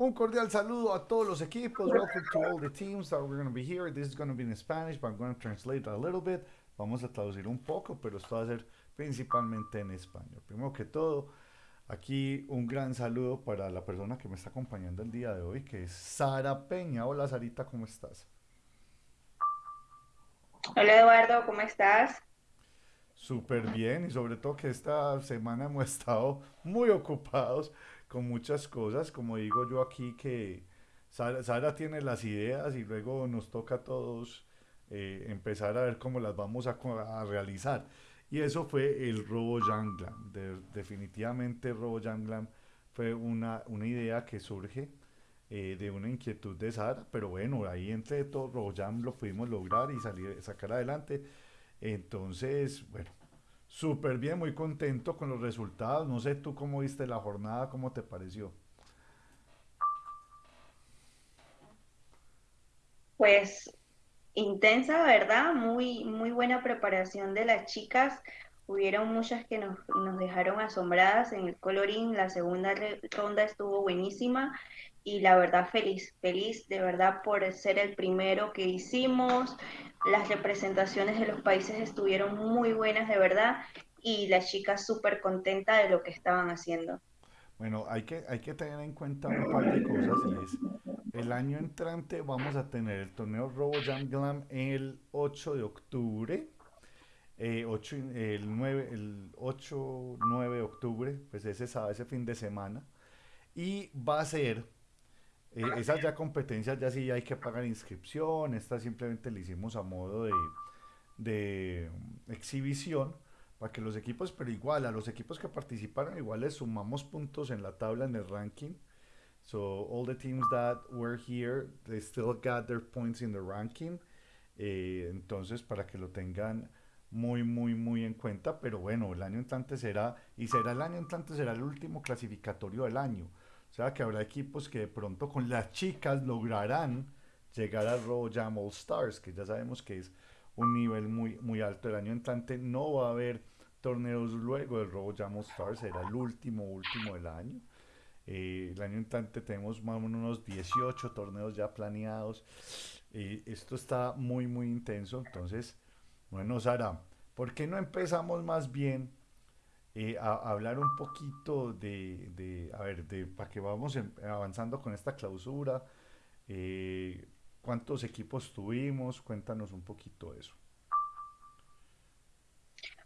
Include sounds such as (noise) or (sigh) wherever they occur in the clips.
Un cordial saludo a todos los equipos. Welcome to all the teams that we're going to be here. This is going to be in Spanish, but I'm going to translate a little bit. Vamos a traducir un poco, pero esto va a ser principalmente en español. Primero que todo, aquí un gran saludo para la persona que me está acompañando el día de hoy, que es Sara Peña. Hola Sarita, ¿cómo estás? Hola Eduardo, ¿cómo estás? Súper bien y sobre todo que esta semana hemos (laughs) estado muy ocupados con muchas cosas, como digo yo aquí, que Sara, Sara tiene las ideas y luego nos toca a todos eh, empezar a ver cómo las vamos a, a realizar. Y eso fue el Robo Janglam. De- definitivamente Robo Janglam fue una, una idea que surge eh, de una inquietud de Sara, pero bueno, ahí entre todo Robo Jam lo pudimos lograr y salir, sacar adelante. Entonces, bueno, súper bien, muy contento con los resultados. No sé tú cómo viste la jornada, cómo te pareció. Pues intensa, ¿verdad? Muy, muy buena preparación de las chicas. Hubieron muchas que nos, nos dejaron asombradas en el coloring. La segunda ronda estuvo buenísima y la verdad feliz, feliz de verdad por ser el primero que hicimos. Las representaciones de los países estuvieron muy buenas de verdad y las chicas súper contentas de lo que estaban haciendo. Bueno, hay que, hay que tener en cuenta un par de cosas el año entrante vamos a tener el torneo Robo Jam Glam el 8 de octubre, eh, 8 y- el 9, el 8, 9 de octubre, pues ese, sábado, ese fin de semana, y va a ser, eh, esas ya competencias ya sí hay que pagar inscripción, esta simplemente le hicimos a modo de, de exhibición para que los equipos, pero igual a los equipos que participaron, igual les sumamos puntos en la tabla, en el ranking. So all the teams that were here, they still got their points in the ranking. Eh, entonces, para que lo tengan muy, muy, muy en cuenta. Pero bueno, el año entrante será, y será el año entrante, será el último clasificatorio del año. O sea que habrá equipos que de pronto con las chicas lograrán llegar a Raw Jam All Stars, que ya sabemos que es un nivel muy, muy alto. El año entrante no va a haber torneos luego del Raw Jam All Stars, será el último, último del año. Eh, el año entrante tenemos más o menos unos 18 torneos ya planeados. Eh, esto está muy, muy intenso. Entonces, bueno, Sara, ¿por qué no empezamos más bien eh, a, hablar un poquito de, de, a ver, de para que vamos em- avanzando con esta clausura? Eh, ¿cuántos equipos tuvimos? Cuéntanos un poquito eso.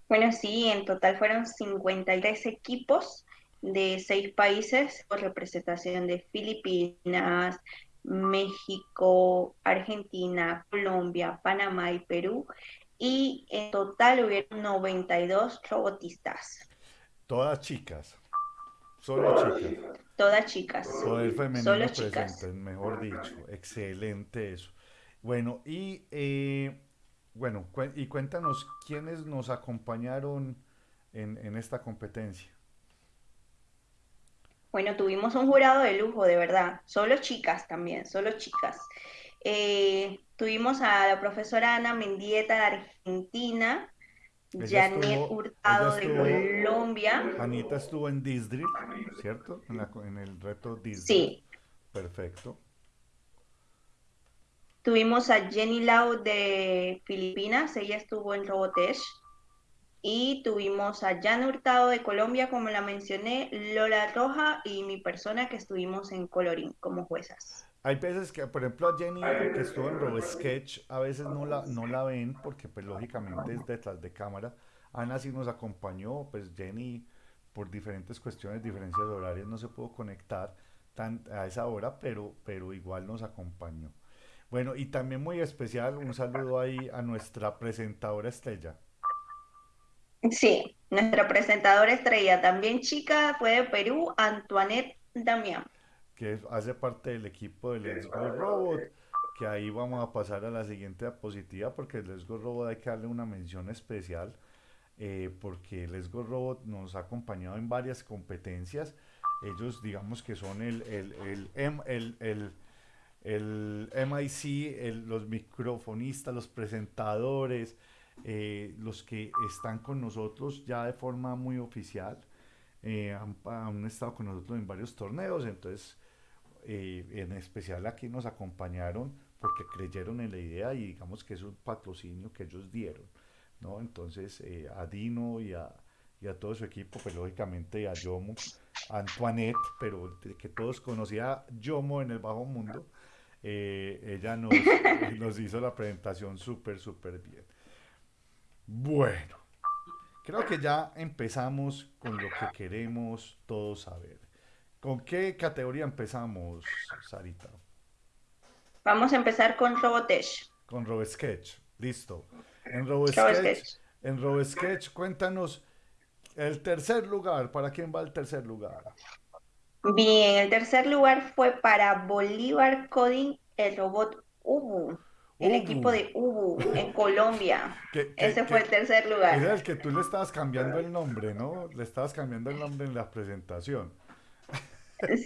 Bueno, sí, en total fueron 53 equipos de seis países con representación de Filipinas, México, Argentina, Colombia, Panamá y Perú. Y en total hubieron 92 robotistas, Todas chicas, solo chicas. todas chicas, Poder solo femenino chicas. presente, mejor dicho. Excelente eso. Bueno, y eh, bueno, cuen- y cuéntanos quiénes nos acompañaron en, en esta competencia. Bueno, tuvimos un jurado de lujo, de verdad. Solo chicas también, solo chicas. Eh, tuvimos a la profesora Ana Mendieta de Argentina, Ella Janet estuvo, Hurtado de Colombia. Anita estuvo en District, ¿cierto? En la co- en el reto District. Sí, Perfecto. tuvimos a Jenny Lau de Filipinas, ella estuvo en Robotesh. Y tuvimos a Jan Hurtado de Colombia, como la mencioné, Lola Roja y mi persona que estuvimos en Colorín como juezas. Hay veces que, por ejemplo, a Jenny, que estuvo en RoboSketch, a veces no la, no la ven porque, pues, lógicamente es detrás de cámara. Ana sí nos acompañó, pues Jenny, por diferentes cuestiones, diferencias horarias, no se pudo conectar tan, a esa hora, pero, pero igual nos acompañó. Bueno, y también muy especial, un saludo ahí a nuestra presentadora estrella, Sí, nuestra presentadora estrella, también chica, fue de Perú, Antoinette Damián. Que hace parte del equipo de Let's Go Robot, que ahí vamos a pasar a la siguiente diapositiva porque Let's Go Robot hay que darle una mención especial eh, porque Let's Go Robot nos ha acompañado en varias competencias. Ellos digamos que son el, el, el, el, el, el MIC, el- los microfonistas, los presentadores, eh, los que están con nosotros ya de forma muy oficial. eh, han, han estado con nosotros en varios torneos, entonces eh, en especial aquí nos acompañaron porque creyeron en la idea y digamos que es un patrocinio que ellos dieron, ¿no? Entonces eh, a Dino y a, y a, todo su equipo, pues lógicamente a Yomo, a Antoinette, pero que todos conocía a Yomo en el bajo mundo, eh, ella nos, (laughs) nos hizo la presentación súper, súper bien. Bueno, creo que ya empezamos con lo que queremos todos saber. ¿Con qué categoría empezamos, Sarita? Vamos a empezar con Robotesh. Con RoboSketch, listo. En RoboSketch, en RoboSketch, cuéntanos el tercer lugar. ¿Para quién va el tercer lugar? Bien, el tercer lugar fue para Bolívar Coding, el robot Ubu. El equipo de Ubu en Colombia. (laughs) Ese fue el tercer lugar. Era el que tú le estabas cambiando el nombre, ¿no? Le estabas cambiando el nombre en la presentación.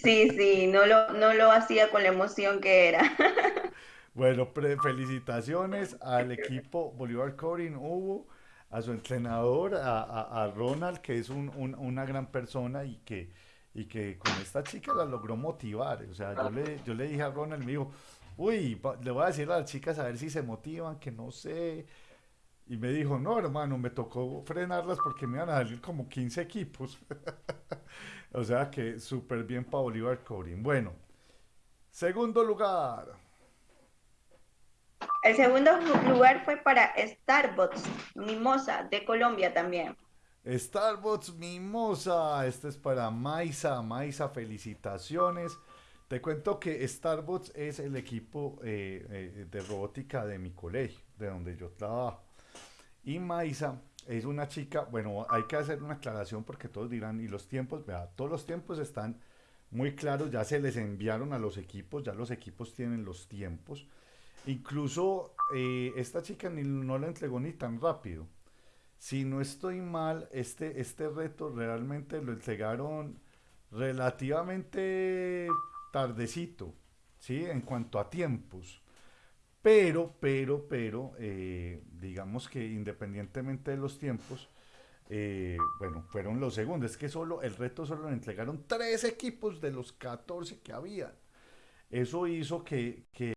Sí, sí, no lo, no lo hacía con la emoción que era. (laughs) Bueno, felicitaciones al equipo Bolívar Coding Hugo, a su entrenador, a, Ronald, que es una gran persona y que, y que con esta chica la logró motivar. O sea, yo le, yo le dije a Ronald, me dijo, uy, le voy a decir a las chicas a ver si se motivan, que no sé. Y me dijo, no, hermano, me tocó frenarlas porque me iban a salir como 15 equipos. (laughs) o sea que súper bien para Bolívar Coding. Bueno, segundo lugar. El segundo lugar fue para Starbucks Mimosa de Colombia también. Starbucks Mimosa, este es para Maisa. Maisa, felicitaciones. Te cuento que Starbucks es el equipo eh, eh, de robótica de mi colegio, de donde yo trabajo. Y Maisa es una chica, bueno, hay que hacer una aclaración porque todos dirán, y los tiempos, vea, todos los tiempos están muy claros, ya se les enviaron a los equipos, ya los equipos tienen los tiempos. Incluso eh, esta chica ni, no la entregó ni tan rápido. Si no estoy mal, este, este reto realmente lo entregaron relativamente tardecito, ¿sí? En cuanto a tiempos. Pero, pero, pero, eh, digamos que independientemente de los tiempos, eh, bueno, fueron los segundos. Es que solo, el reto solo lo entregaron tres equipos de los 14 que había. Eso hizo que, que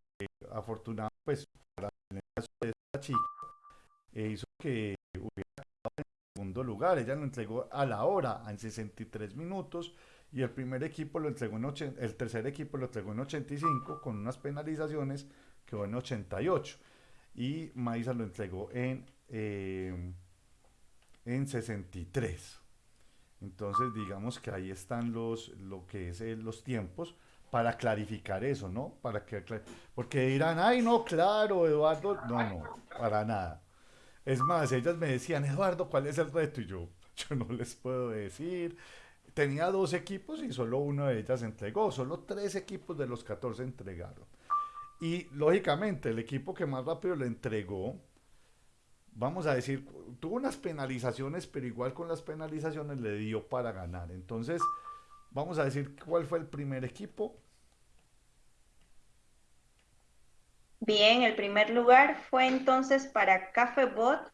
afortunadamente, pues, para el caso de esta chica, eh, hizo que hubiera quedado en segundo lugar. Ella lo entregó a la hora, en 63 minutos, y el primer equipo lo entregó en el tercer equipo lo entregó en 85 con unas penalizaciones quedó en 88 y Maíza lo entregó en, eh, en 63. Entonces digamos que ahí están los, lo que es eh, los tiempos para clarificar eso, ¿no? Para que, porque dirán, ay, no, claro, Eduardo, no, no, para nada. Es más, ellas me decían, Eduardo, ¿cuál es el reto? Y yo, (laughs) yo no les puedo decir. Tenía dos equipos y solo uno de ellas entregó, solo tres equipos de los 14 entregaron. Y lógicamente el equipo que más rápido le entregó, vamos a decir, tuvo unas penalizaciones, pero igual con las penalizaciones le dio para ganar. Entonces, vamos a decir cuál fue el primer equipo. Bien, el primer lugar fue entonces para Cafebot,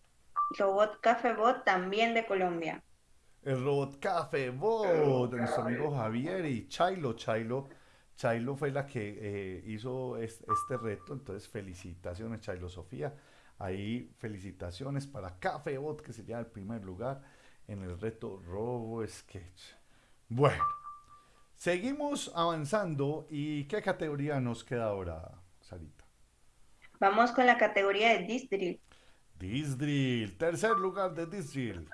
Robot Cafebot también de Colombia. El Robot Cafebot de nuestro amigo Javier y Chailo. Chailo Chailo fue la que eh, hizo este, reto, entonces felicitaciones Chailo Sofía. Ahí felicitaciones para Cafebot que sería el primer lugar en el reto Robo Sketch. Bueno, seguimos avanzando y ¿qué categoría nos queda ahora, Sarita? Vamos con la categoría de Disdrill. Disdrill, tercer lugar de Disdrill.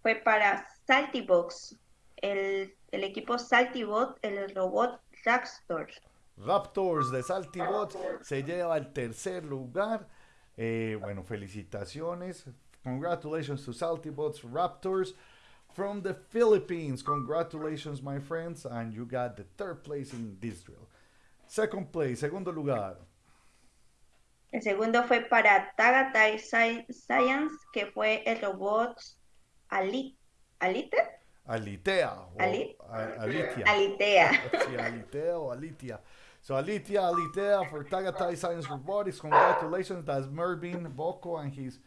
Fue para Saltybox, el el equipo Saltybot, el robot Raptors. Raptors de Saltybot se lleva el tercer lugar. Eh, bueno, felicitaciones. Congratulations to Saltybots Raptors from the Philippines. Congratulations, my friends. And you got the third place in this drill. Second place, segundo lugar. El segundo fue para Tagatai Science, que fue el robot Alite. ¿Alite? Alitea. Ali Alitia. Alitea. Alitea (laughs) Alitia. So Alitia, Alitea for Tagatai Science Robotics. Congratulations. That's Mervin Boko and his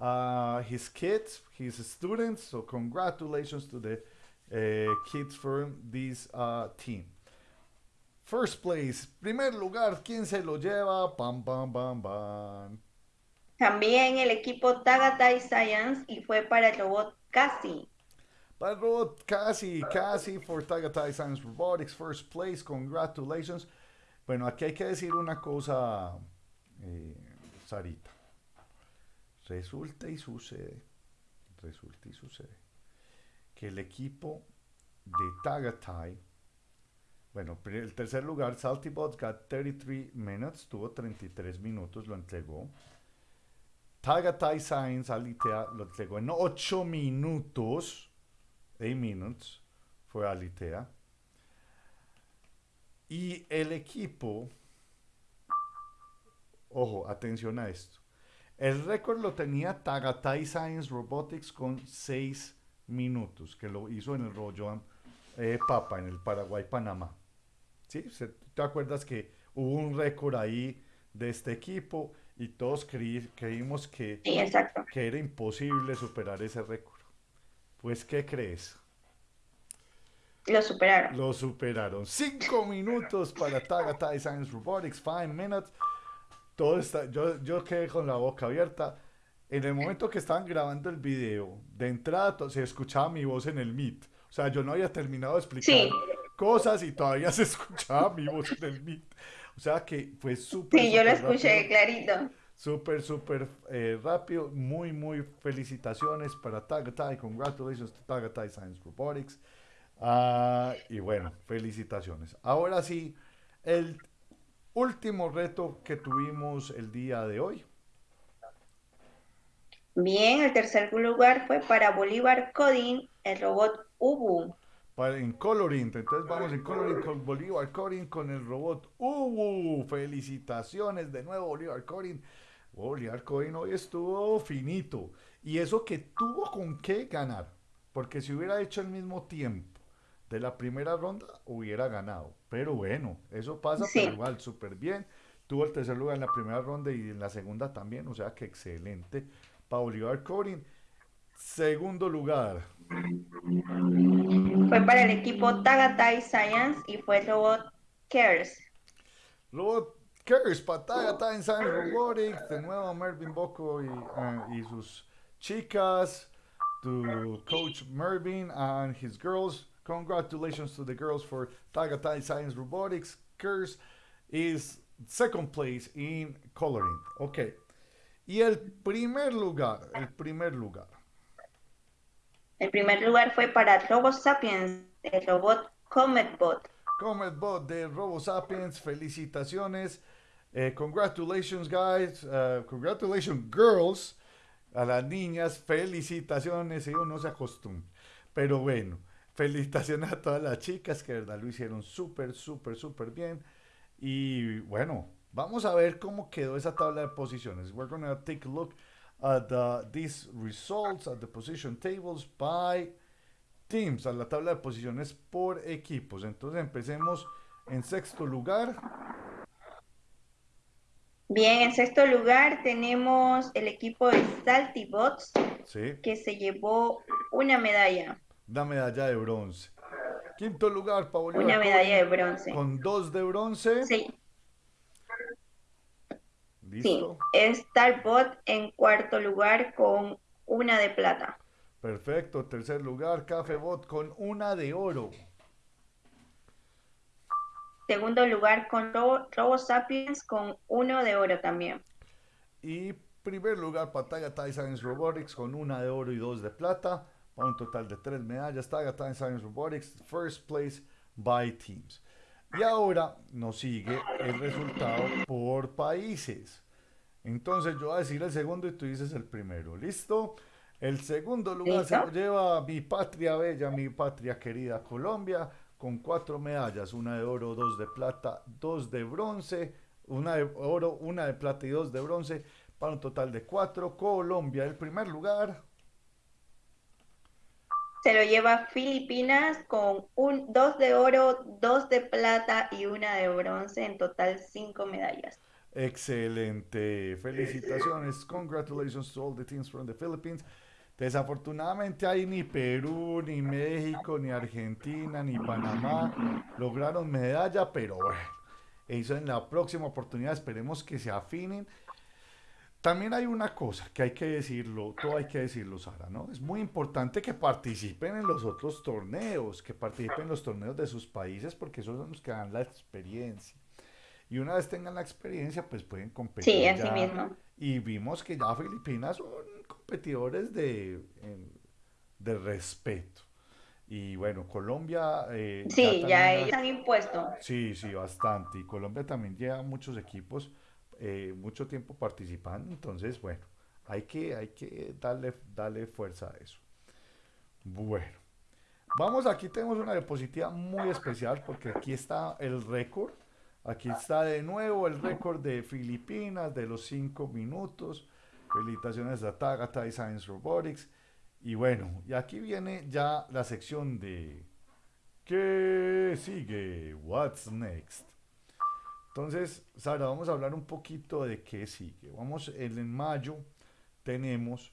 uh, his kids, his students. So congratulations to the uh, kids from this uh, team. First place, primer lugar, ¿quién se lo lleva? Pam, pam, pam, pam. También el equipo Tagatai Science y fue para el robot Cassie. El robot Cassie, Cassie for Tagatai Science Robotics, first place, congratulations. Bueno, aquí hay que decir una cosa, eh, Sarita. Resulta y sucede, resulta y sucede, que el equipo de Tagatai, bueno, el tercer lugar, SaltyBots got 33 minutes, tuvo 33 minutos, lo entregó. Tagatai Science Alitea lo entregó en 8 minutos, 8 minutes, fue Alitea. Y el equipo, ojo, atención a esto. El récord lo tenía Tagatai Science Robotics con 6 minutos, que lo hizo en el rollo eh, Papa, en el Paraguay-Panamá. ¿Sí? ¿Te acuerdas que hubo un récord ahí de este equipo y todos creímos que, que era imposible superar ese récord? Pues, ¿qué crees? Lo superaron. Lo superaron. 5 minutos para Tagatai Science Robotics, 5 minutes todo está, yo, yo quedé con la boca abierta. En el momento que estaban grabando el video, de entrada se escuchaba mi voz en el Meet. O sea, yo no había terminado de explicar cosas y todavía (laughs) se escuchaba mi voz en el Meet. O sea que fue súper. Sí, yo lo escuché clarito. Súper, súper eh, rápido. Muy, muy felicitaciones para Tagatai. Congratulations to Tagatai Science Robotics. Ah, y bueno, felicitaciones. Ahora sí, el último reto que tuvimos el día de hoy. Bien, el tercer lugar fue para Bolívar Coding, el robot Ubu. Para, en Coloring, entonces vamos en Coloring con Bolívar Coding con el robot Ubu. Felicitaciones de nuevo, Bolívar Coding. Bolívar Coding hoy estuvo finito. Y eso que tuvo con qué ganar. Porque si hubiera hecho el mismo tiempo de la primera ronda hubiera ganado. Pero bueno, eso pasa, pero igual súper bien. Tuvo el tercer lugar en la primera ronda y en la segunda también, o sea que excelente. Para Olivar Corin, segundo lugar. Fue para el equipo Tagatai Science y fue Robot Cares. Robot Cares para Tagatai Science Robotics, de nuevo Mervin Boko y, eh, y sus chicas, to Coach Mervin and his girls. Congratulations to the girls for Tagatai Science Robotics. Curse is second place in coloring. Ok. Y el primer lugar, el primer lugar. El primer lugar fue para Robo Sapiens, el robot CometBot. CometBot de Robo Sapiens, felicitaciones. Eh, congratulations, guys. Uh, congratulations, girls. A las niñas, felicitaciones. Ellos no se acostumbran. Pero bueno, felicitaciones a todas las chicas que verdad lo hicieron súper, súper, súper bien. Y bueno, vamos a ver cómo quedó esa tabla de posiciones. We're going to take a look at these results, at the position tables by teams, a la tabla de posiciones por equipos. Entonces empecemos en sexto lugar. Bien, en sexto lugar tenemos el equipo de Saltybots, sí. que se llevó una medalla una medalla de bronce. Quinto lugar, Paulina. Una medalla de bronce. Con dos de bronce. Sí. ¿Listo? Sí. Starbot en cuarto lugar con una de plata. Perfecto. Tercer lugar, Cafebot con una de oro. Segundo lugar con Robo, Sapiens con uno de oro también. Y primer lugar, Pantalla Science Robotics con una de oro y dos de plata para un total de tres medallas. Time Science Robotics, first place by teams. Y ahora nos sigue el resultado por países. Entonces yo voy a decir el segundo y tú dices el primero. ¿Listo? El segundo lugar se lo lleva mi patria bella, mi patria querida Colombia, con cuatro medallas, una de oro, dos de plata, dos de bronce, una de oro, una de plata y dos de bronce, para un total de cuatro. Colombia, el primer lugar se lo lleva Filipinas con un, dos de oro, dos de plata y una de bronce, en total cinco medallas. Excelente, felicitaciones, congratulations to all the teams from the Philippines. Desafortunadamente ahí ni Perú, ni México, ni Argentina, ni Panamá lograron medalla, pero bueno, eso en la próxima oportunidad esperemos que se afinen. También hay una cosa que hay que decirlo, todo hay que decirlo, Sara, ¿no? Es muy importante que participen en los otros torneos, que participen en los torneos de sus países, porque esos son los que dan la experiencia. Y una vez tengan la experiencia, pues pueden competir. Sí, así mismo. Y vimos que ya Filipinas son competidores de, de respeto. Y bueno, Colombia... Eh, sí, ya, están impuestos. Sí, sí, bastante. Y Colombia también lleva muchos equipos, eh, mucho tiempo participando. Entonces, bueno, hay que, hay que darle, darle fuerza a eso. Bueno, vamos, aquí tenemos una diapositiva muy especial porque aquí está el récord. Aquí está de nuevo el récord de Filipinas de los 5 minutos. Felicitaciones a Tagata y Science Robotics. Y bueno, y aquí viene ya la sección de ¿Qué sigue? What's next? Entonces, Sara, vamos a hablar un poquito de qué sigue. Vamos, en, mayo tenemos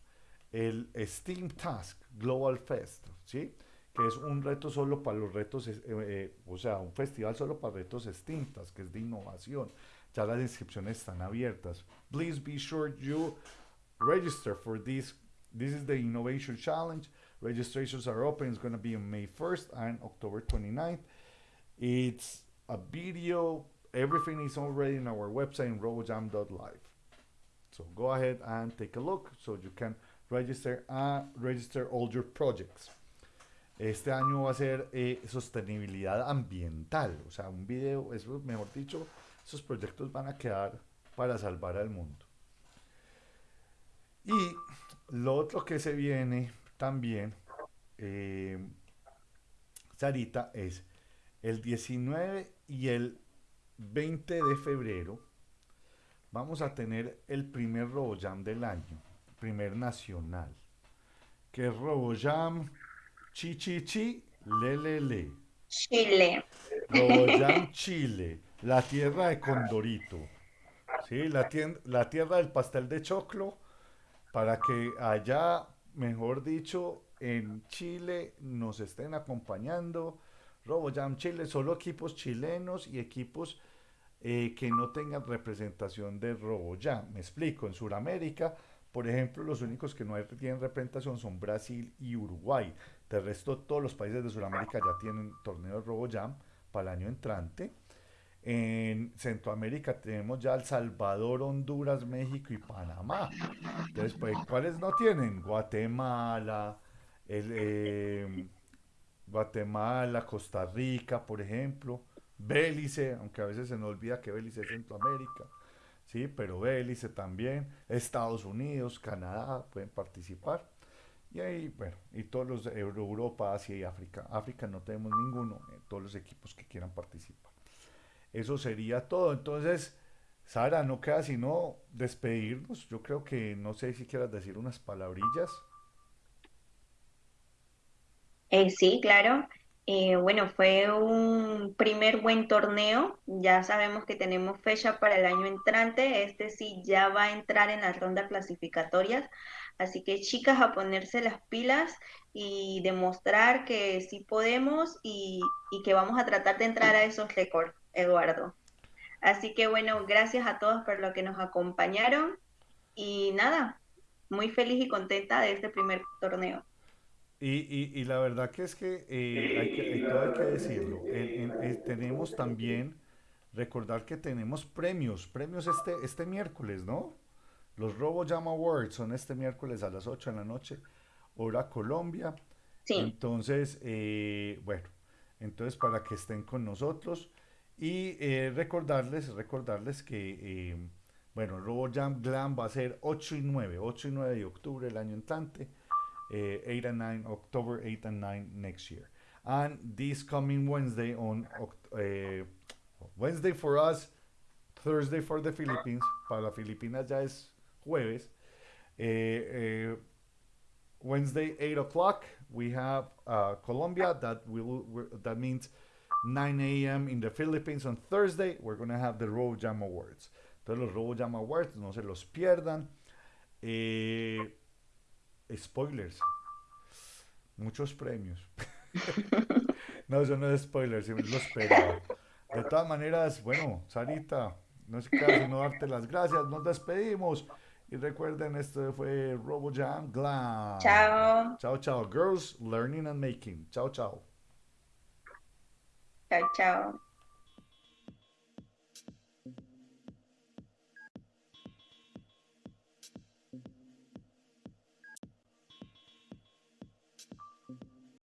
el Steam Task Global Fest, ¿sí? Que es un reto solo para los retos, eh, eh, o sea, un festival solo para retos Steam Task, que es de innovación. Ya las inscripciones están abiertas. Please be sure you register for this. This is the Innovation Challenge. Registrations are open. It's going to be on May 1st and October 29th. It's a video. Everything is already in our website, robojam.live. So go ahead and take a look so you can register and register all your projects. Este año va a ser eh, sostenibilidad ambiental, o sea, un video, eso, mejor dicho, esos proyectos van a quedar para salvar al mundo. Y lo otro que se viene también, eh, Sarita, es el 19 y el 20 de febrero vamos a tener el primer RoboJam del año, primer nacional, que es RoboJam Chi Chi Chi Le Le Le. Chile. RoboJam (laughs) Chile, la tierra de Condorito. ¿sí? La, la tierra del pastel de choclo para que allá, mejor dicho, en Chile nos estén acompañando. RoboJam Chile, solo equipos chilenos y equipos eh, que no tengan representación de RoboJam. Me explico, en Sudamérica, por ejemplo, los únicos que no tienen representación son Brasil y Uruguay. De resto, todos los países de Sudamérica ya tienen torneos RoboJam para el año entrante. En Centroamérica tenemos ya El Salvador, Honduras, México y Panamá. Entonces, pues, ¿cuáles no tienen? Guatemala, eh, Guatemala, Costa Rica, por ejemplo, Bélice, aunque a veces se nos olvida que Bélice es Centroamérica, sí, pero Bélice también, Estados Unidos, Canadá pueden participar. Y ahí, bueno, y todos los Europa, Asia y África. África no tenemos ninguno, eh, todos los equipos que quieran participar. Eso sería todo. Entonces, Sara, no queda sino despedirnos. Yo creo que no sé si quieras decir unas palabrillas. Eh, sí, claro. Eh, bueno, fue un primer buen torneo. Ya sabemos que tenemos fecha para el año entrante. Este sí ya va a entrar en las rondas clasificatorias. Así que chicas, a ponerse las pilas y demostrar que sí podemos y, y que vamos a tratar de entrar a esos récords. Eduardo. Así que bueno, gracias a todos por lo que nos acompañaron y nada, muy feliz y contenta de este primer torneo. Y, la verdad que es que, eh, hay, que todo hay que decirlo, tenemos también, recordar que tenemos premios, premios este, este miércoles, ¿no? Los Robo Jam Awards son este miércoles a las 8 de la noche, hora Colombia. Sí. Entonces, eh, bueno, entonces para que estén con nosotros. Y eh, recordarles, recordarles que, eh, RoboJam Glam va a ser 8 y 9, 8 y 9 de octubre el año entrante, eh, 8 and 9, October 8 and 9 next year. And this coming Wednesday on uh, Wednesday for us, Thursday for the Philippines, para Filipinas ya es jueves. Eh, Wednesday 8 o'clock we have uh, Colombia that will that means 9 a.m. in the Philippines on Thursday, we're going to have the Robo Jam Awards. Entonces los Robo Jam Awards, no se los pierdan. Eh, spoilers. Muchos premios. (laughs) no, eso no es spoiler, lo esperaba. De todas maneras, bueno, Sarita, no se queda sino darte las gracias. Nos despedimos. Y recuerden, esto fue RoboJam Glam. Chao. Chao, chao. Girls Learning and Making. Chao, chao. Chao, chao.